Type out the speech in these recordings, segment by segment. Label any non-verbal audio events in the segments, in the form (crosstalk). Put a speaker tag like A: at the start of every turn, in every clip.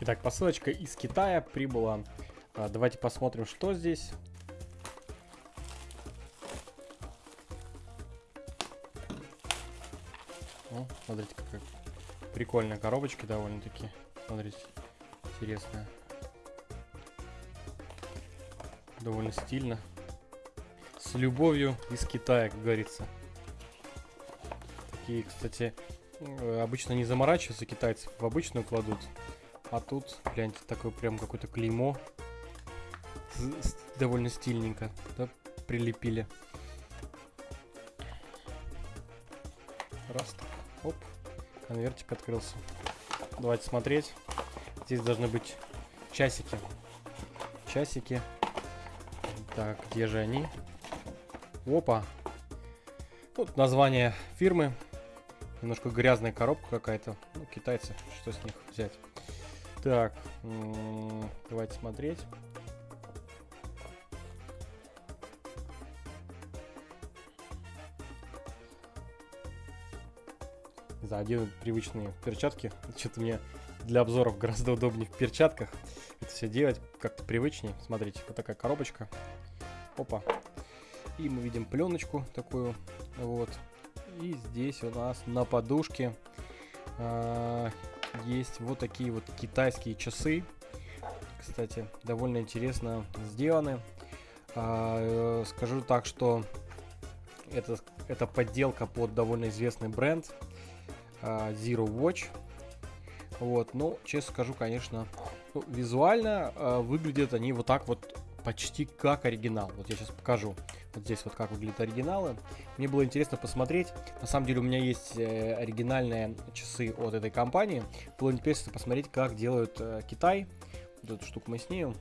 A: Итак, посылочка из Китая прибыла. А, давайте посмотрим, что здесь. О, смотрите, какая прикольная коробочка довольно-таки. Смотрите, интересная. Довольно стильно. С любовью из Китая, как говорится. Такие, кстати, э, обычно не заморачиваются китайцы, в обычную кладут. А тут, гляньте, такое прям какое-то клеймо. Довольно стильненько, да, прилепили. Раз оп, конвертик открылся. Давайте смотреть. Здесь должны быть часики. Часики. Так, где же они? Опа. Тут название фирмы. Немножко грязная коробка какая-то. Ну, китайцы, что с них взять. Так, давайте смотреть. За один привычные перчатки. (laughs) Что-то мне для обзоров гораздо удобнее в перчатках это все делать как-то привычнее. Смотрите, вот такая коробочка. Опа. И мы видим пленочку такую. Вот. И здесь у нас на подушке э, есть вот такие вот китайские часы. Кстати, довольно интересно сделаны. Э, скажу так, что это, это подделка под довольно известный бренд э, Zero Watch. Вот, ну, честно скажу, конечно, ну, визуально э, выглядят они вот так вот почти как оригинал. Вот я сейчас покажу. Вот здесь вот как выглядят оригиналы. Мне было интересно посмотреть. На самом деле у меня есть э, оригинальные часы от этой компании. Было интересно посмотреть, как делают э, Китай. Вот эту штуку мы снимем.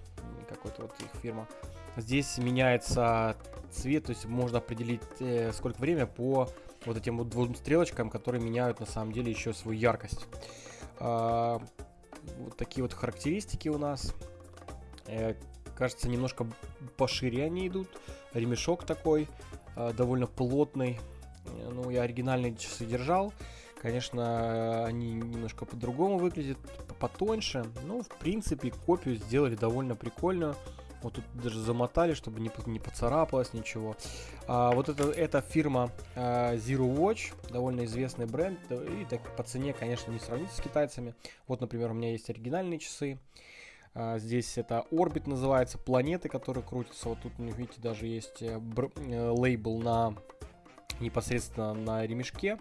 A: Какой-то вот их фирма. Здесь меняется цвет, то есть можно определить э, сколько время по вот этим вот двум стрелочкам, которые меняют на самом деле еще свою яркость. А, вот такие вот характеристики у нас. Кажется, немножко пошире они идут. Ремешок такой, э, довольно плотный. Э, ну, я оригинальные часы держал. Конечно, они немножко по-другому выглядят, потоньше. Ну, в принципе, копию сделали довольно прикольную. Вот тут даже замотали, чтобы не, не поцарапалось ничего. А, вот это, эта фирма а, Zero Watch, довольно известный бренд. И так по цене, конечно, не сравнится с китайцами. Вот, например, у меня есть оригинальные часы. А, здесь это Orbit называется, планеты, которые крутятся. Вот тут, видите, даже есть э, э, лейбл на непосредственно на ремешке.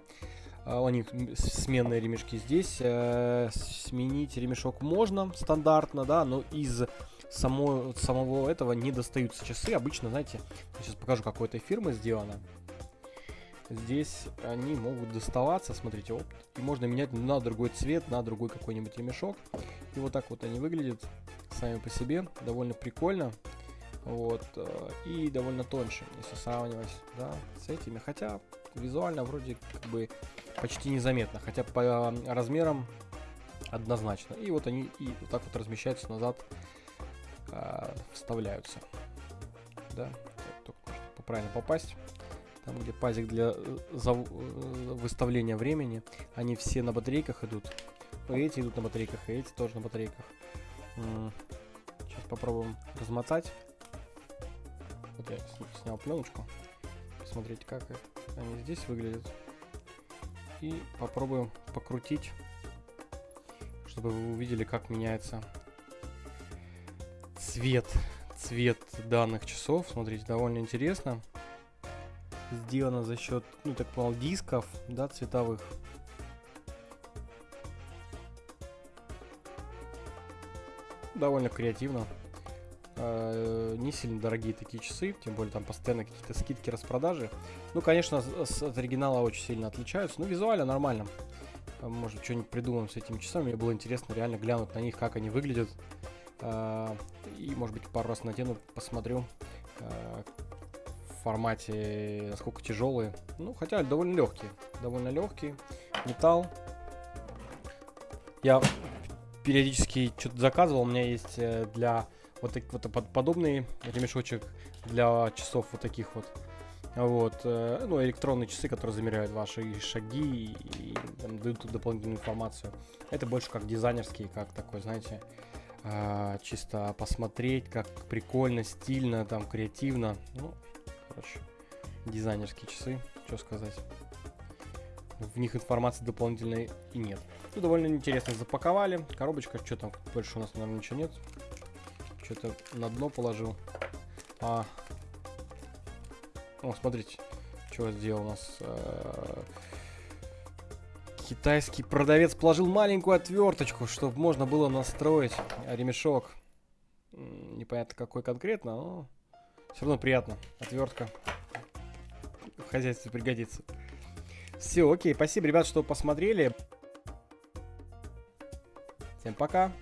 A: А, у них сменные ремешки здесь. Э, сменить ремешок можно стандартно, да, но из само, самого этого не достаются часы. Обычно, знаете, я сейчас покажу, какой этой фирмы сделано. Здесь они могут доставаться, смотрите, оп, и можно менять на другой цвет, на другой какой-нибудь ремешок. И вот так вот они выглядят сами по себе, довольно прикольно. Вот, э, и довольно тоньше, если сравнивать, да, с этими. Хотя визуально вроде как бы почти незаметно, хотя по размерам однозначно. И вот они и вот так вот размещаются назад а, вставляются. Да, только нужно правильно попасть. Там, где пазик для э, за, э, выставления времени, они все на батарейках идут. Эти идут на батарейках, и эти тоже на батарейках. Сейчас попробуем размотать. Вот я снял пленочку. Посмотрите, как они здесь выглядят. И попробуем покрутить, чтобы вы увидели, как меняется цвет, цвет данных часов. Смотрите, довольно интересно. Сделано за счет, ну так понял, дисков, да, цветовых. Довольно креативно. Э, не сильно дорогие такие часы, тем более там постоянно какие-то скидки, распродажи. Ну, конечно, от оригинала очень сильно отличаются, но визуально нормально. Может, что-нибудь придумаем с этими часами. Мне было интересно реально глянуть на них, как они выглядят. А, и, может быть, пару раз надену, посмотрю формате, насколько тяжелые. Ну, хотя довольно легкие. Довольно легкие. Металл. Я периодически что-то заказывал. У меня есть э, для вот, так, вот подобный ремешочек для часов вот таких вот. Вот, э, ну, электронные часы, которые замеряют ваши шаги и, там, дают дополнительную информацию. Это больше как дизайнерский, как такой, знаете, э, чисто посмотреть, как прикольно, стильно, там, креативно. Ну, короче, дизайнерские часы, что сказать. В них информации дополнительной и нет. Ну, довольно интересно запаковали. Коробочка, что там, больше у нас, наверное, ничего нет. Что-то на дно положил. А, о, смотрите, что сделал у нас. Э, китайский продавец положил маленькую отверточку, чтобы можно было настроить ремешок. Непонятно какой конкретно, но все равно приятно. Отвертка в хозяйстве пригодится. Все, окей, спасибо, ребят, что посмотрели. Всем пока.